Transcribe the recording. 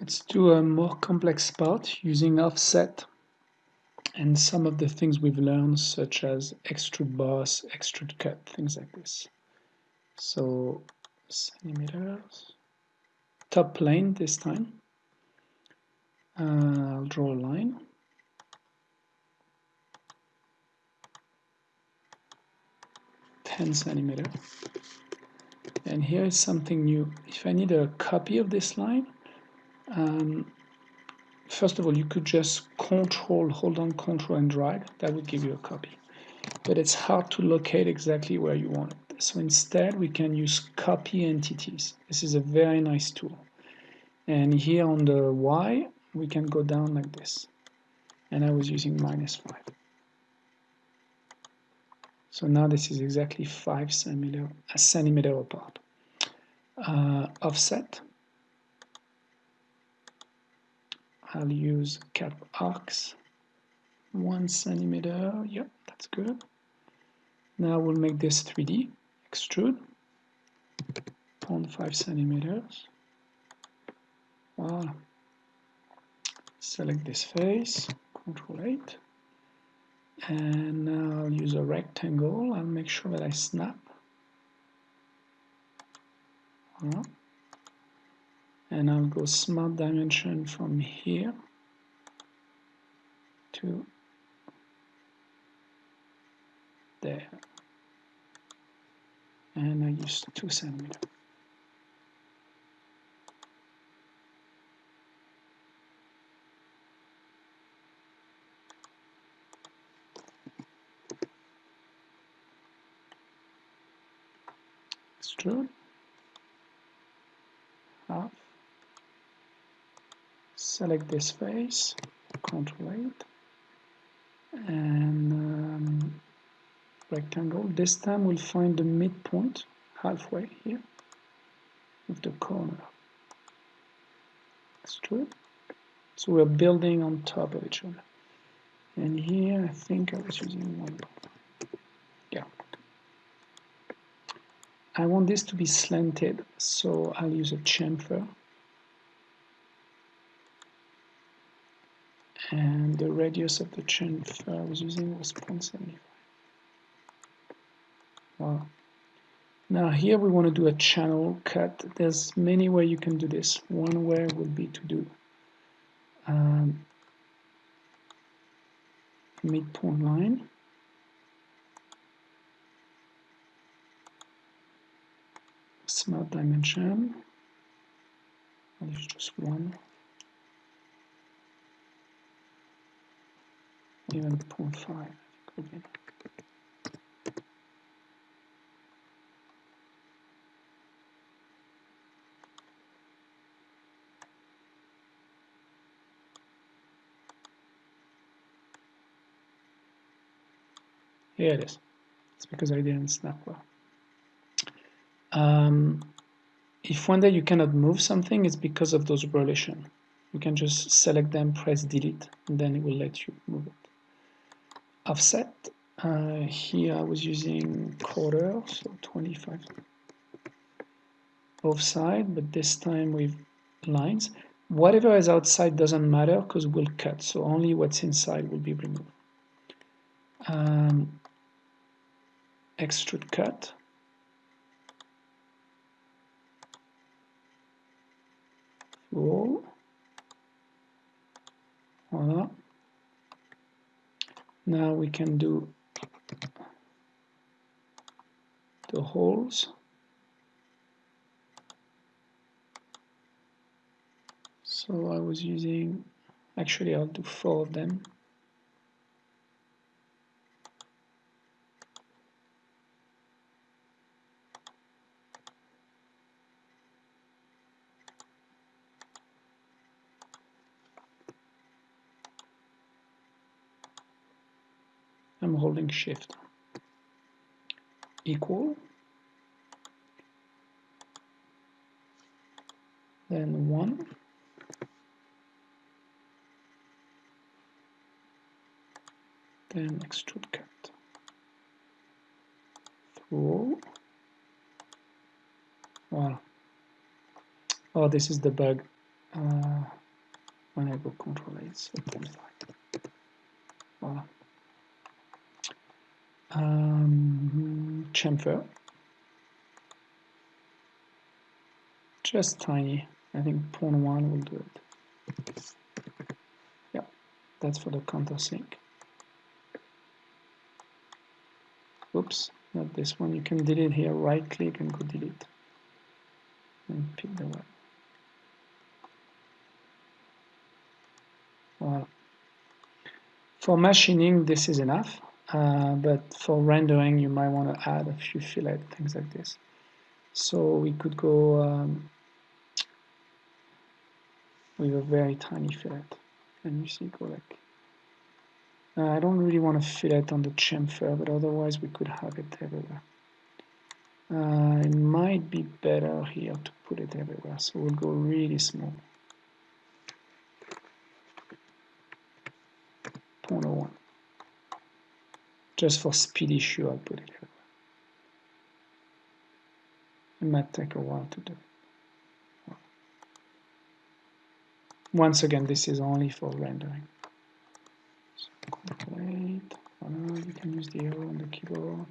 Let's do a more complex part using offset and some of the things we've learned such as extrude boss, extrude cut, things like this. So centimeters, top plane this time. Uh, I'll draw a line. Ten centimeter. And here is something new. If I need a copy of this line, um, first of all, you could just control, hold on control and drag. That would give you a copy. But it's hard to locate exactly where you want it. So instead, we can use copy entities. This is a very nice tool. And here on the Y, we can go down like this. And I was using minus 5. So now this is exactly 5 centimeter, a centimeter apart. Uh, offset. I'll use cap arcs. 1 centimeter, yep, that's good. Now we'll make this 3D. Extrude. 0.5 centimeters. Wow. Select this face, Control 8 and now I'll use a rectangle I'll make sure that I snap and I'll go smart dimension from here to there. And I use 2 centimeter. Extrude half select this face control 8 and um, rectangle. This time we'll find the midpoint halfway here with the corner. Extrude so we're building on top of each other. And here I think I was using one. Yeah. I want this to be slanted, so I'll use a chamfer. And the radius of the chamfer I was using was 0.75. Wow. Now here we want to do a channel cut. There's many ways you can do this. One way would be to do um, midpoint line. smart dimension I'll just one even 0.5 again. Here it is. It's because I didn't snap well. Um, if one day you cannot move something, it's because of those relations. You can just select them, press delete, and then it will let you move it. Offset, uh, here I was using quarter, so 25 both sides, but this time with lines. Whatever is outside doesn't matter because we'll cut, so only what's inside will be removed. Um, extrude cut, Voila. Now we can do the holes. So I was using, actually I'll do four of them. I'm holding shift equal then 1 then extrude cut through wow oh this is the bug uh, when I go control 8, so 0.5. Voilà. Um, chamfer. Just tiny. I think 0.1 will do it. Yeah, that's for the countersink. Oops, not this one. You can delete here, right click and go delete. And pick the one. For machining, this is enough, uh, but for rendering, you might want to add a few fillet, things like this. So we could go um, with a very tiny fillet. And you see, go like uh, I don't really want to fillet on the chamfer, but otherwise we could have it everywhere. Uh, it might be better here to put it everywhere, so we'll go really small. 0.01. Just for speed issue, I'll put it everywhere. It might take a while to do. Once again, this is only for rendering. Wait, oh no, you can use the arrow on the keyboard.